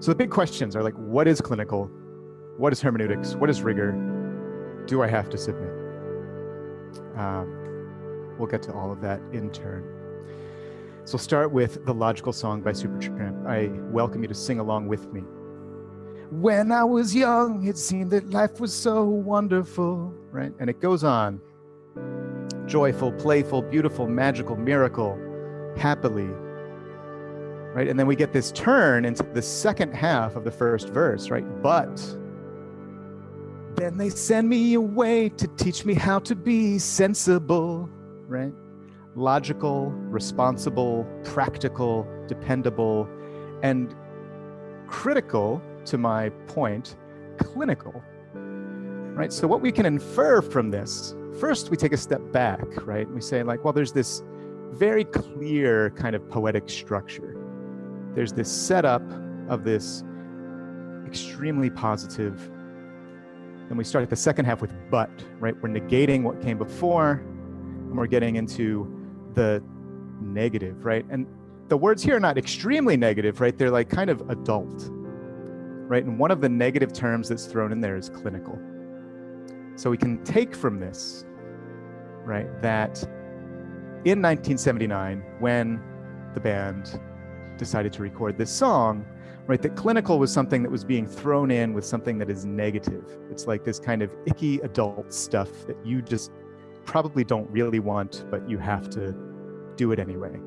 So the big questions are like, what is clinical? What is hermeneutics? What is rigor? Do I have to submit? Um, we'll get to all of that in turn. So start with the logical song by Supertramp. I welcome you to sing along with me. When I was young, it seemed that life was so wonderful, right? And it goes on. Joyful, playful, beautiful, magical, miracle, happily, right? And then we get this turn into the second half of the first verse, right? But then they send me away to teach me how to be sensible, right? Logical, responsible, practical, dependable, and critical to my point, clinical, right? So what we can infer from this, first we take a step back, right? We say like, well, there's this very clear kind of poetic structure. There's this setup of this extremely positive. Then we start at the second half with but, right? We're negating what came before and we're getting into the negative, right? And the words here are not extremely negative, right? They're like kind of adult, right? And one of the negative terms that's thrown in there is clinical. So we can take from this, right, that in 1979, when the band decided to record this song, right, that clinical was something that was being thrown in with something that is negative. It's like this kind of icky adult stuff that you just probably don't really want, but you have to do it anyway.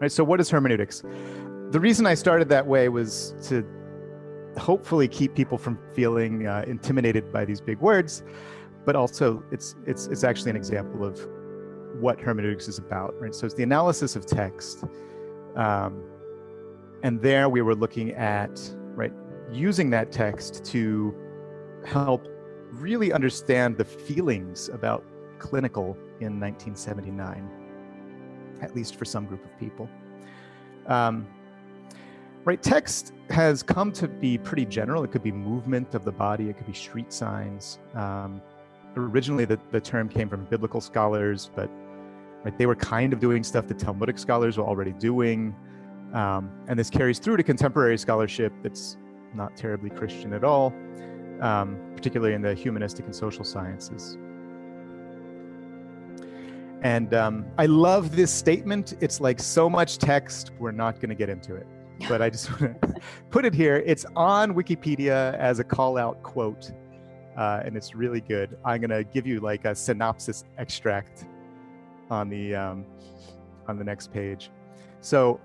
Right, so what is hermeneutics? The reason I started that way was to hopefully keep people from feeling uh, intimidated by these big words, but also it's, it's, it's actually an example of what hermeneutics is about, right? So it's the analysis of text. Um, and there we were looking at, right, using that text to help really understand the feelings about clinical in 1979 at least for some group of people. Um, right, text has come to be pretty general. It could be movement of the body, it could be street signs. Um, originally, the, the term came from biblical scholars, but right, they were kind of doing stuff that Talmudic scholars were already doing. Um, and this carries through to contemporary scholarship that's not terribly Christian at all, um, particularly in the humanistic and social sciences. And um, I love this statement. It's like so much text, we're not going to get into it. But I just want to put it here. It's on Wikipedia as a call out quote, uh, and it's really good. I'm going to give you like a synopsis extract on the, um, on the next page. So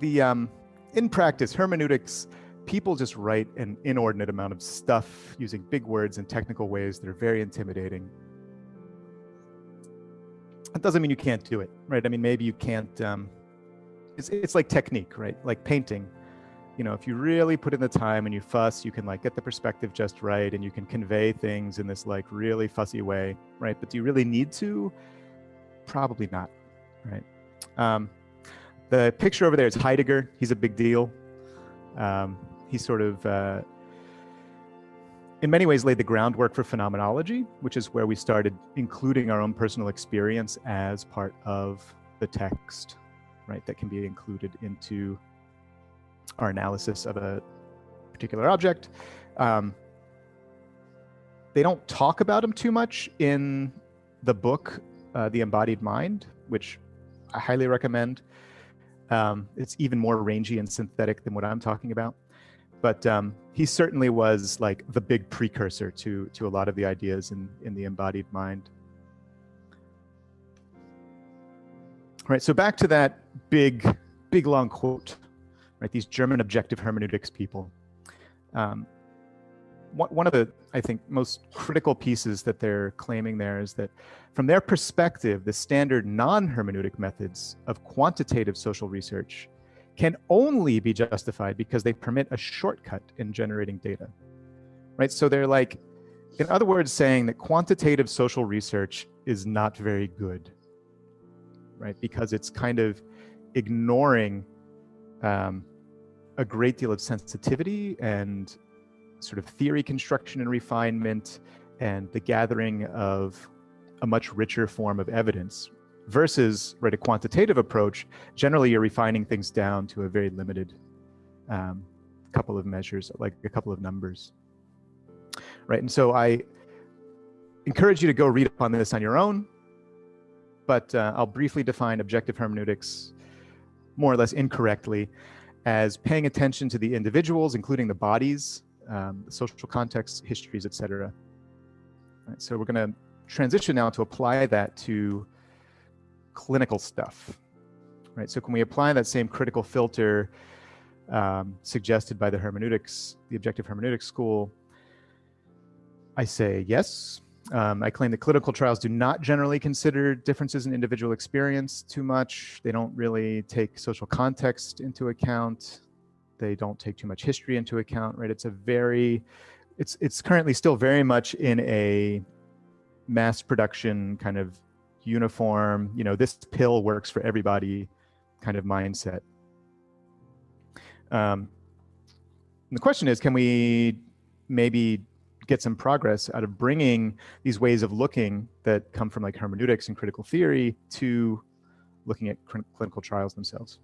the, um, in practice, hermeneutics, people just write an inordinate amount of stuff using big words and technical ways that are very intimidating that doesn't mean you can't do it, right? I mean, maybe you can't, um, it's, it's like technique, right? Like painting. You know, if you really put in the time and you fuss, you can like get the perspective just right and you can convey things in this like really fussy way, right? But do you really need to? Probably not, right? Um, the picture over there is Heidegger. He's a big deal. Um, he's sort of uh, in many ways laid the groundwork for phenomenology, which is where we started including our own personal experience as part of the text, right? That can be included into our analysis of a particular object. Um, they don't talk about them too much in the book, uh, The Embodied Mind, which I highly recommend. Um, it's even more rangy and synthetic than what I'm talking about but um, he certainly was like the big precursor to to a lot of the ideas in in the embodied mind. All right, so back to that big, big long quote, right? These German objective hermeneutics people. Um, one of the, I think, most critical pieces that they're claiming there is that from their perspective, the standard non-hermeneutic methods of quantitative social research can only be justified because they permit a shortcut in generating data, right? So they're like, in other words, saying that quantitative social research is not very good, right? Because it's kind of ignoring um, a great deal of sensitivity and sort of theory construction and refinement and the gathering of a much richer form of evidence versus right a quantitative approach, generally you're refining things down to a very limited um, couple of measures, like a couple of numbers. Right, and so I encourage you to go read up on this on your own, but uh, I'll briefly define objective hermeneutics more or less incorrectly as paying attention to the individuals, including the bodies, um, the social contexts, histories, etc. Right, so we're going to transition now to apply that to clinical stuff, right? So can we apply that same critical filter um, suggested by the hermeneutics, the objective hermeneutics school? I say yes. Um, I claim that clinical trials do not generally consider differences in individual experience too much. They don't really take social context into account. They don't take too much history into account, right? It's a very, it's, it's currently still very much in a mass production kind of uniform, you know, this pill works for everybody kind of mindset. Um, the question is, can we maybe get some progress out of bringing these ways of looking that come from like hermeneutics and critical theory to looking at clinical trials themselves?